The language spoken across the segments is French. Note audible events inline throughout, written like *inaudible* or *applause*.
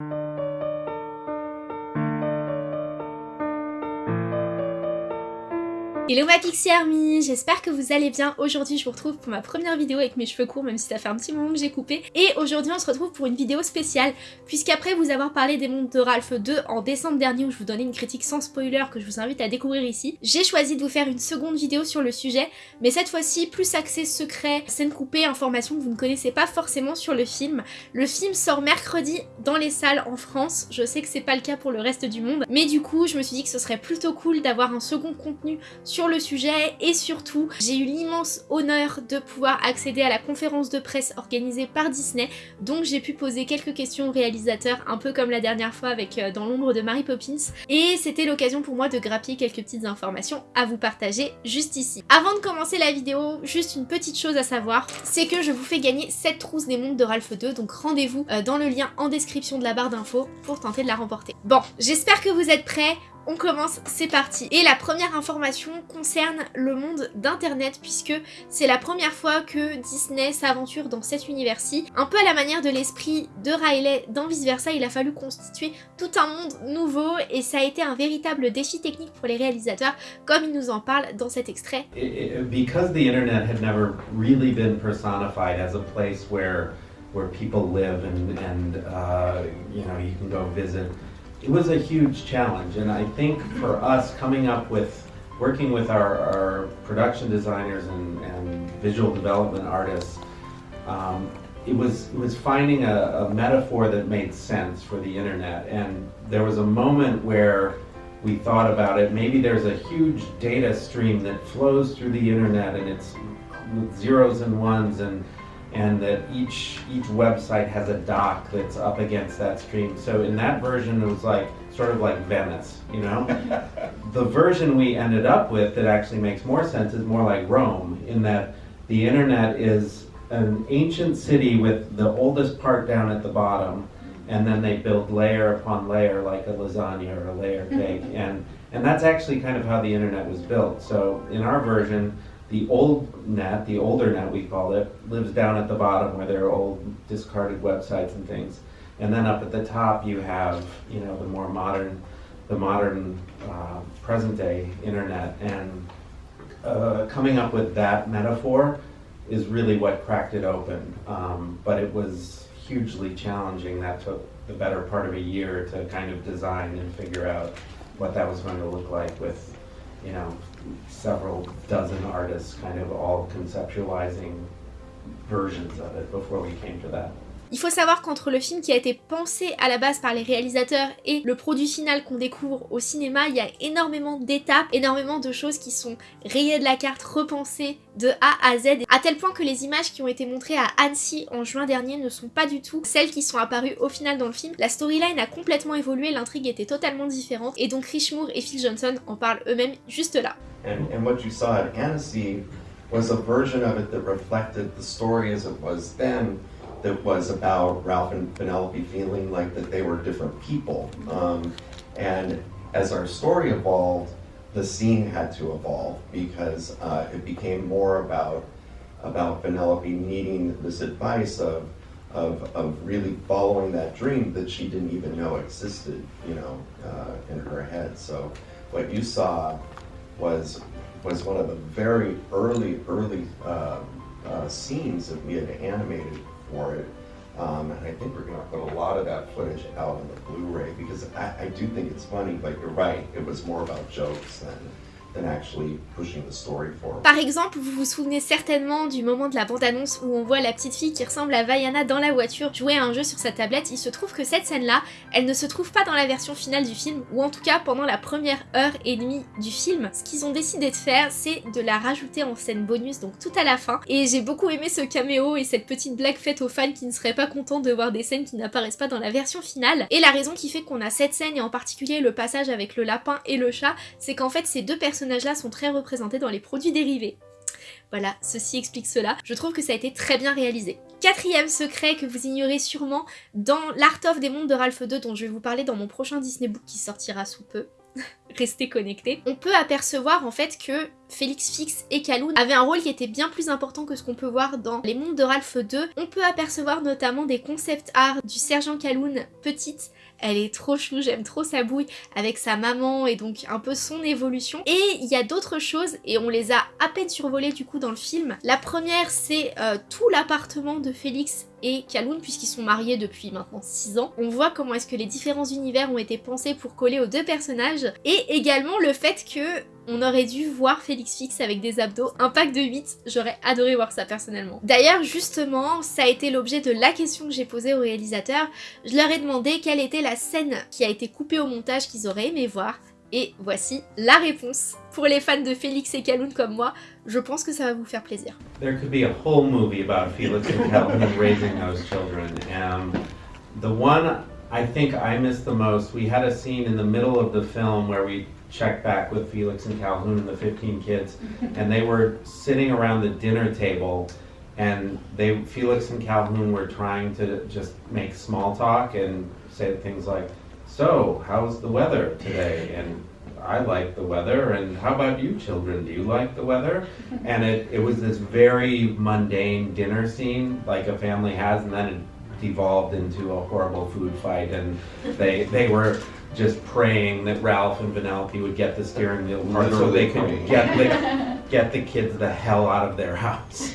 you Hello ma Pixie Army, j'espère que vous allez bien. Aujourd'hui je vous retrouve pour ma première vidéo avec mes cheveux courts même si ça fait un petit moment que j'ai coupé. Et aujourd'hui on se retrouve pour une vidéo spéciale puisqu'après vous avoir parlé des mondes de Ralph 2 en décembre dernier où je vous donnais une critique sans spoiler que je vous invite à découvrir ici, j'ai choisi de vous faire une seconde vidéo sur le sujet mais cette fois-ci plus axée secret, scène coupée, informations que vous ne connaissez pas forcément sur le film. Le film sort mercredi dans les salles en France, je sais que c'est pas le cas pour le reste du monde mais du coup je me suis dit que ce serait plutôt cool d'avoir un second contenu sur sur le sujet et surtout j'ai eu l'immense honneur de pouvoir accéder à la conférence de presse organisée par Disney donc j'ai pu poser quelques questions au réalisateur un peu comme la dernière fois avec euh, Dans l'ombre de Mary Poppins et c'était l'occasion pour moi de grappiller quelques petites informations à vous partager juste ici. Avant de commencer la vidéo, juste une petite chose à savoir, c'est que je vous fais gagner cette trousse des mondes de Ralph 2 donc rendez-vous euh, dans le lien en description de la barre d'infos pour tenter de la remporter. Bon, j'espère que vous êtes prêts, on commence, c'est parti. Et la première information concerne le monde d'internet puisque c'est la première fois que Disney s'aventure dans cet univers-ci. Un peu à la manière de l'esprit de Riley dans Vice Versa, il a fallu constituer tout un monde nouveau et ça a été un véritable défi technique pour les réalisateurs comme il nous en parle dans cet extrait. Because the internet had never really been personified as a place where people live and uh, you know you can go visit it was a huge challenge. And I think for us coming up with, working with our, our production designers and, and, visual development artists, um, it was, it was finding a, a metaphor that made sense for the internet. And there was a moment where we thought about it, maybe there's a huge data stream that flows through the internet and it's zeros and ones and and that each each website has a dock that's up against that stream. So in that version, it was like sort of like Venice, you know. *laughs* the version we ended up with that actually makes more sense is more like Rome, in that the internet is an ancient city with the oldest part down at the bottom, and then they build layer upon layer like a lasagna or a layer cake, *laughs* and and that's actually kind of how the internet was built. So in our version the old net, the older net we call it, lives down at the bottom where there are old discarded websites and things. And then up at the top you have, you know, the more modern, the modern uh, present day internet. And uh, coming up with that metaphor is really what cracked it open. Um, but it was hugely challenging. That took the better part of a year to kind of design and figure out what that was going to look like with you know, several dozen artists kind of all conceptualizing versions of it before we came to that. Il faut savoir qu'entre le film qui a été pensé à la base par les réalisateurs et le produit final qu'on découvre au cinéma, il y a énormément d'étapes, énormément de choses qui sont rayées de la carte, repensées de A à Z, à tel point que les images qui ont été montrées à Annecy en juin dernier ne sont pas du tout celles qui sont apparues au final dans le film. La storyline a complètement évolué, l'intrigue était totalement différente, et donc Rich Moore et Phil Johnson en parlent eux-mêmes juste là. And, what you saw at Annecy was a version of it that reflected the story as it was then, that was about Ralph and Penelope feeling like that they were different people. Um, and as our story evolved, the scene had to evolve because uh, it became more about about Penelope needing this advice of, of of really following that dream that she didn't even know existed, you know, uh, in her head. So what you saw was was one of the very early early uh, uh scenes that we had animated for it. Um, and I think we're going to put a lot of that footage out on the Blu-ray because I, I do think it's funny, but you're right, it was more about jokes than Par exemple, vous vous souvenez certainement du moment de la bande-annonce où on voit la petite fille qui ressemble à Vaiana dans la voiture jouer à un jeu sur sa tablette. Il se trouve que cette scène-là, elle ne se trouve pas dans la version finale du film, ou en tout cas pendant la première heure et demie du film. Ce qu'ils ont décidé de faire, c'est de la rajouter en scène bonus, donc tout à la fin. Et j'ai beaucoup aimé ce caméo et cette petite blague faite aux fans qui ne seraient pas contents de voir des scènes qui n'apparaissent pas dans la version finale. Et la raison qui fait qu'on a cette scène, et en particulier le passage avec le lapin et le chat, c'est qu'en fait ces deux personnages là sont très représentés dans les produits dérivés. Voilà, ceci explique cela. Je trouve que ça a été très bien réalisé. Quatrième secret que vous ignorez sûrement dans l'Art of des mondes de Ralph 2 dont je vais vous parler dans mon prochain Disney Book qui sortira sous peu. *laughs* Restez connectés. On peut apercevoir en fait que Félix Fix et Kaloun avaient un rôle qui était bien plus important que ce qu'on peut voir dans Les Mondes de Ralph 2. On peut apercevoir notamment des concept art du sergent Kaloun petite elle est trop chou, j'aime trop sa bouille avec sa maman et donc un peu son évolution. Et il y a d'autres choses et on les a à peine survolées du coup dans le film. La première c'est euh, tout l'appartement de Félix et Kaloun puisqu'ils sont mariés depuis maintenant 6 ans. On voit comment est-ce que les différents univers ont été pensés pour coller aux deux personnages et également le fait que on aurait dû voir Félix Fix avec des abdos, un pack de 8, j'aurais adoré voir ça personnellement. D'ailleurs justement, ça a été l'objet de la question que j'ai posée au réalisateur, je leur ai demandé quelle était la scène qui a été coupée au montage qu'ils auraient aimé voir, et voici la réponse. Pour les fans de Félix et Kaloun comme moi, je pense que ça va vous faire plaisir. Raising film check back with Felix and Calhoun and the 15 kids, and they were sitting around the dinner table, and they Felix and Calhoun were trying to just make small talk and say things like, "So, how's the weather today?" and I like the weather, and how about you children? Do you like the weather? And it, it was this very mundane dinner scene like a family has, and then it devolved into a horrible food fight, and they they were just praying that Ralph and Vanellope would get the steering wheel part so they could get the, *laughs* get the kids the hell out of their house.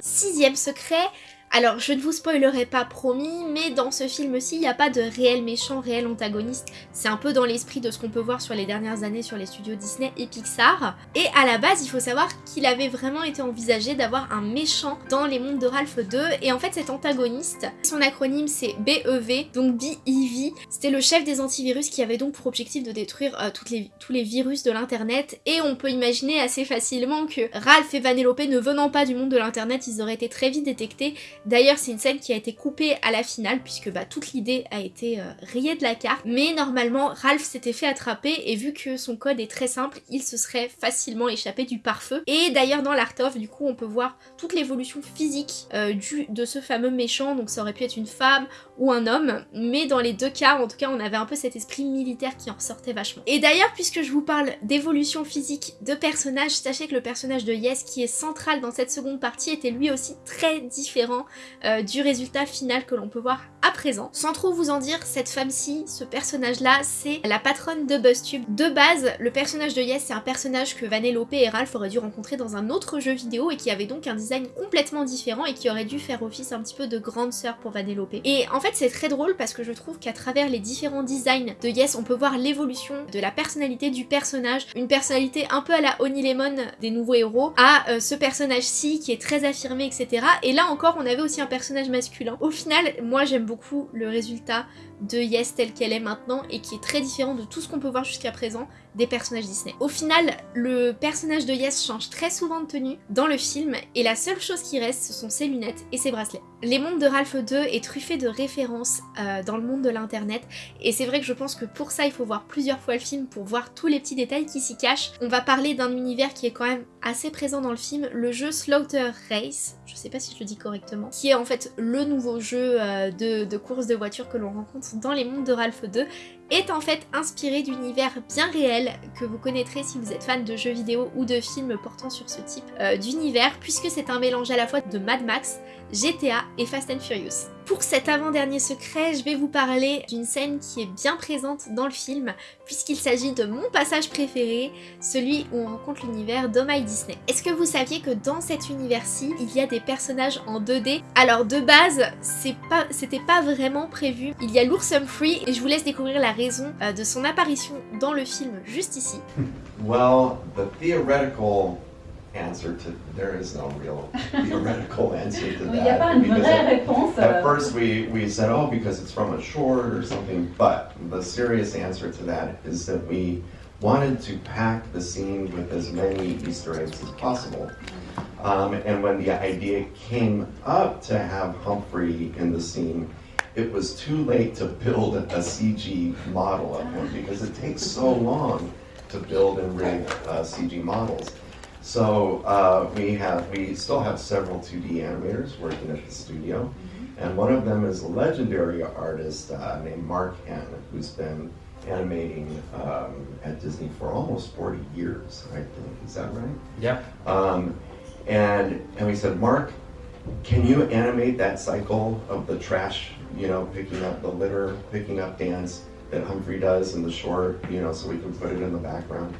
Sixième secret, Alors, je ne vous spoilerai pas promis, mais dans ce film-ci, il n'y a pas de réel méchant, réel antagoniste. C'est un peu dans l'esprit de ce qu'on peut voir sur les dernières années sur les studios Disney et Pixar. Et à la base, il faut savoir qu'il avait vraiment été envisagé d'avoir un méchant dans les mondes de Ralph 2. Et en fait, cet antagoniste, son acronyme c'est BEV, donc B-E-V. C'était le chef des antivirus qui avait donc pour objectif de détruire euh, tous les virus de l'internet. Et on peut imaginer assez facilement que Ralph et Vanellope ne venant pas du monde de l'internet, ils auraient été très vite détectés D'ailleurs, c'est une scène qui a été coupée à la finale, puisque bah, toute l'idée a été euh, rayée de la carte. Mais normalement, Ralph s'était fait attraper, et vu que son code est très simple, il se serait facilement échappé du pare-feu. Et d'ailleurs, dans l'Art of, du coup, on peut voir toute l'évolution physique euh, du, de ce fameux méchant. Donc ça aurait pu être une femme ou un homme. Mais dans les deux cas, en tout cas, on avait un peu cet esprit militaire qui en ressortait vachement. Et d'ailleurs, puisque je vous parle d'évolution physique de personnages, sachez que le personnage de Yes, qui est central dans cette seconde partie, était lui aussi très différent euh, du résultat final que l'on peut voir à présent. Sans trop vous en dire, cette femme-ci, ce personnage-là, c'est la patronne de BuzzTube. De base, le personnage de Yes, c'est un personnage que Vanellope et Ralph auraient dû rencontrer dans un autre jeu vidéo et qui avait donc un design complètement différent et qui aurait dû faire office un petit peu de grande sœur pour Vanellope. Et en fait, c'est très drôle parce que je trouve qu'à travers les différents designs de Yes, on peut voir l'évolution de la personnalité du personnage, une personnalité un peu à la Honey Lemon des nouveaux héros, à euh, ce personnage-ci qui est très affirmé, etc. Et là encore, on avait aussi un personnage masculin. Au final, moi j'aime beaucoup le résultat de Yes telle qu'elle est maintenant et qui est très différent de tout ce qu'on peut voir jusqu'à présent des personnages Disney. Au final, le personnage de Yes change très souvent de tenue dans le film et la seule chose qui reste, ce sont ses lunettes et ses bracelets. Les mondes de Ralph 2 est truffé de références euh, dans le monde de l'internet et c'est vrai que je pense que pour ça il faut voir plusieurs fois le film pour voir tous les petits détails qui s'y cachent. On va parler d'un univers qui est quand même assez présent dans le film, le jeu Slaughter Race, je sais pas si je le dis correctement, qui est en fait le nouveau jeu euh, de, de course de voiture que l'on rencontre dans les mondes de Ralph 2 est en fait inspiré d'univers bien réels que vous connaîtrez si vous êtes fan de jeux vidéo ou de films portant sur ce type euh, d'univers puisque c'est un mélange à la fois de Mad Max, GTA et Fast and Furious. Pour cet avant-dernier secret, je vais vous parler d'une scène qui est bien présente dans le film, puisqu'il s'agit de mon passage préféré, celui où on rencontre l'univers d'Omaï Disney. Est-ce que vous saviez que dans cet univers-ci, il y a des personnages en 2D Alors de base, c'était pas, pas vraiment prévu. Il y a l'ours Humphrey, et je vous laisse découvrir la raison euh, de son apparition dans le film juste ici. Well, the theoretical answer to there is no real theoretical *laughs* answer to that. because at, at, first we, we said, oh, because it's from a short or something, but the serious answer to that is that we wanted to pack the scene with as many Easter eggs as possible. Um, and when the idea came up to have Humphrey in the scene, it was too late to build a CG model of him because it takes so long to build and rig uh, CG models. So uh, we have, we still have several 2D animators working at the studio, mm-hmm. and one of them is a legendary artist uh, named Mark Henn, who's been animating um, at Disney for almost 40 years, I think. Is that right? Yeah. Um, and and we said, Mark, can you animate that cycle of the trash, you know, picking up the litter, picking up dance that Humphrey does in the short, you know, so we can put it in the background?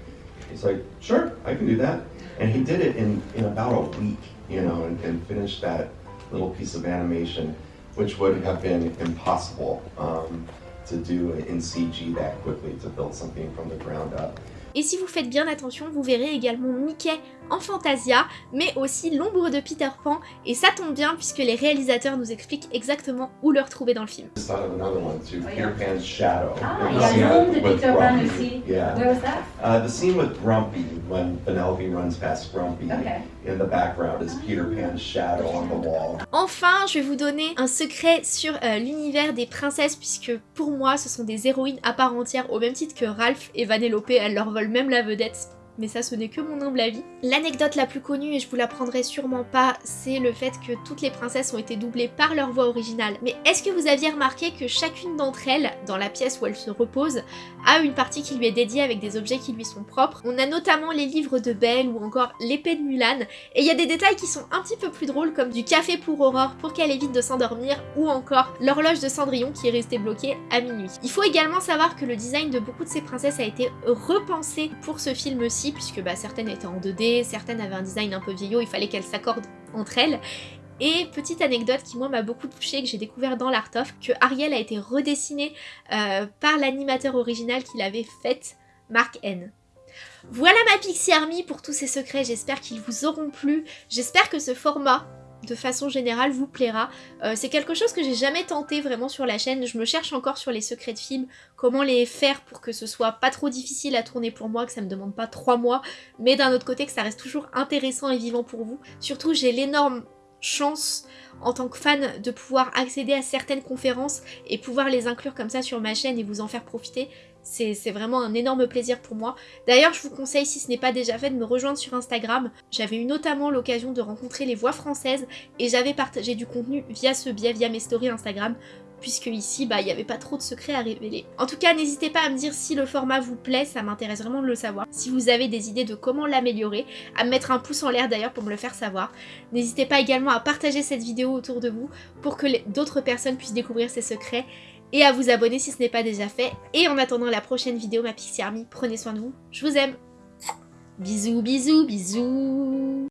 He's like, sure, I can do that. And he did it in, in about a week, you know, and, and finished that little piece of animation, which would have been impossible um, to do in CG that quickly, to build something from the ground up. Et si vous faites bien attention, vous verrez également Mickey en Fantasia, mais aussi l'ombre de Peter Pan, et ça tombe bien puisque les réalisateurs nous expliquent exactement où le retrouver dans le film. Just thought of another one too, Oh, Peter yeah. Pan's shadow. Ah, The yeah, scene l'ombre de with Peter Pan Grumpy. aussi. Yeah. Where was that? Uh, the scene with Grumpy, when Penelope runs past Grumpy, Okay. in the background is Peter Pan's shadow on the wall. Enfin, je vais vous donner un secret sur euh, l'univers des princesses, puisque pour moi, ce sont des héroïnes à part entière, au même titre que Ralph et Vanellope, elles leur volent même la vedette. Mais ça, ce n'est que mon humble avis. L'anecdote la plus connue, et je vous l'apprendrai sûrement pas, c'est le fait que toutes les princesses ont été doublées par leur voix originale. Mais est-ce que vous aviez remarqué que chacune d'entre elles, dans la pièce où elle se repose, a une partie qui lui est dédiée avec des objets qui lui sont propres? On a notamment les livres de Belle ou encore l'épée de Mulan, et il y a des détails qui sont un petit peu plus drôles comme du café pour Aurore pour qu'elle évite de s'endormir ou encore l'horloge de Cendrillon qui est restée bloquée à minuit. Il faut également savoir que le design de beaucoup de ces princesses a été repensé pour ce film-ci puisque bah, certaines étaient en 2D, certaines avaient un design un peu vieillot, il fallait qu'elles s'accordent entre elles. Et petite anecdote qui moi m'a beaucoup touchée, que j'ai découvert dans l'Art of, que Ariel a été redessinée euh, par l'animateur original qui l'avait faite, Mark N. Voilà ma Pixie Army pour tous ces secrets, j'espère qu'ils vous auront plu, j'espère que ce format de façon générale vous plaira. Euh, c'est quelque chose que j'ai jamais tenté vraiment sur la chaîne, je me cherche encore sur les secrets de films, comment les faire pour que ce soit pas trop difficile à tourner pour moi, que ça me demande pas trois mois, mais d'un autre côté que ça reste toujours intéressant et vivant pour vous. Surtout j'ai l'énorme chance en tant que fan de pouvoir accéder à certaines conférences et pouvoir les inclure comme ça sur ma chaîne et vous en faire profiter. C'est vraiment un énorme plaisir pour moi. D'ailleurs, je vous conseille, si ce n'est pas déjà fait, de me rejoindre sur Instagram. J'avais eu notamment l'occasion de rencontrer les voix françaises et j'avais partagé du contenu via ce biais, via mes stories Instagram, puisque ici, bah, il n'y avait pas trop de secrets à révéler. En tout cas, n'hésitez pas à me dire si le format vous plaît, ça m'intéresse vraiment de le savoir. Si vous avez des idées de comment l'améliorer, à me mettre un pouce en l'air d'ailleurs pour me le faire savoir. N'hésitez pas également à partager cette vidéo autour de vous pour que d'autres personnes puissent découvrir ces secrets et à vous abonner si ce n'est pas déjà fait. Et en attendant la prochaine vidéo, ma Pixie Army, prenez soin de vous, je vous aime Bisous, bisous, bisous